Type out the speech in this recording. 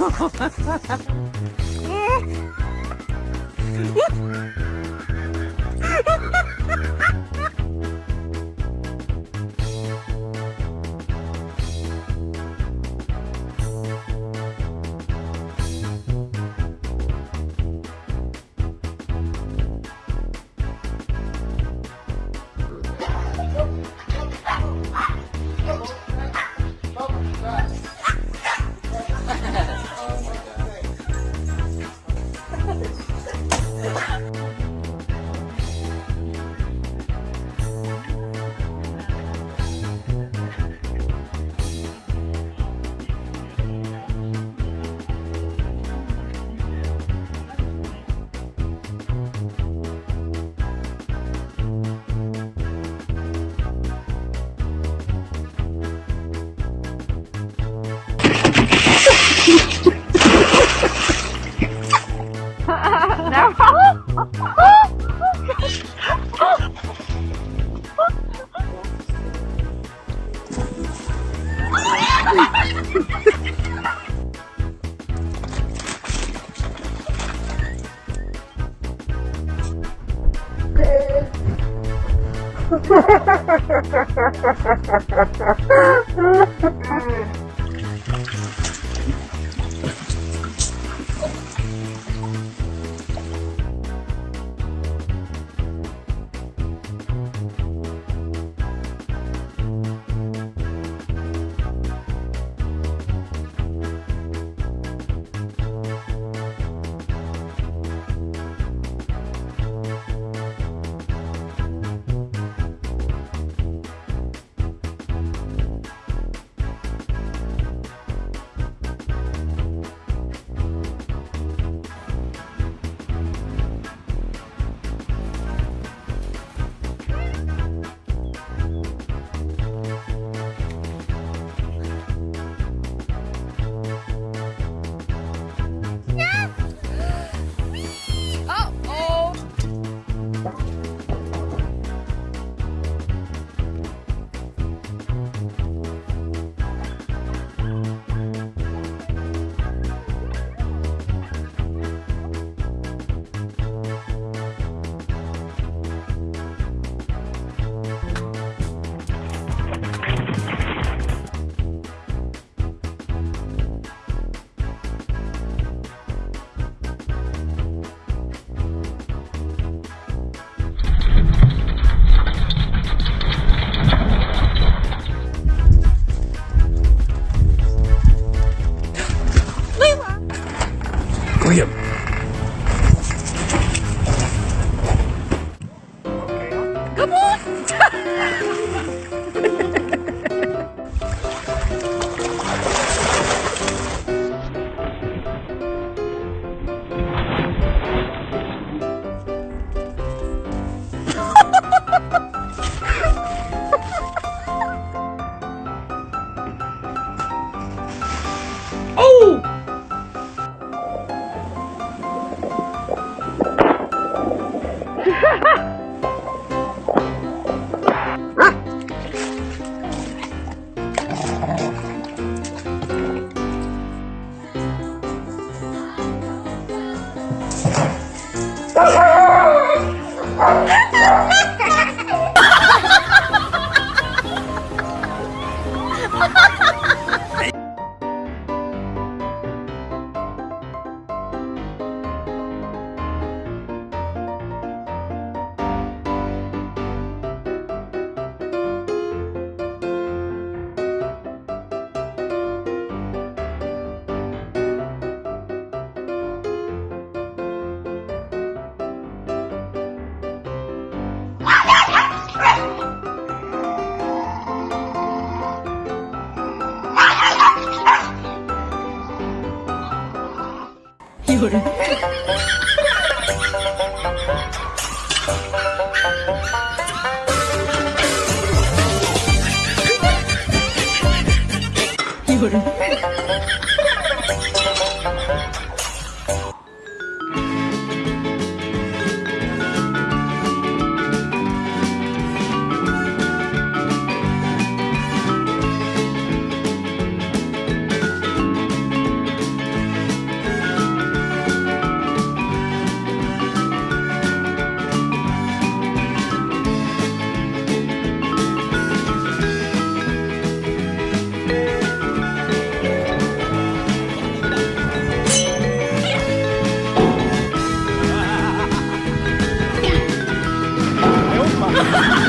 えー、え Ha ha ha ha ha ha ha ha ha Oh! 有人。有人。Ha ha ha!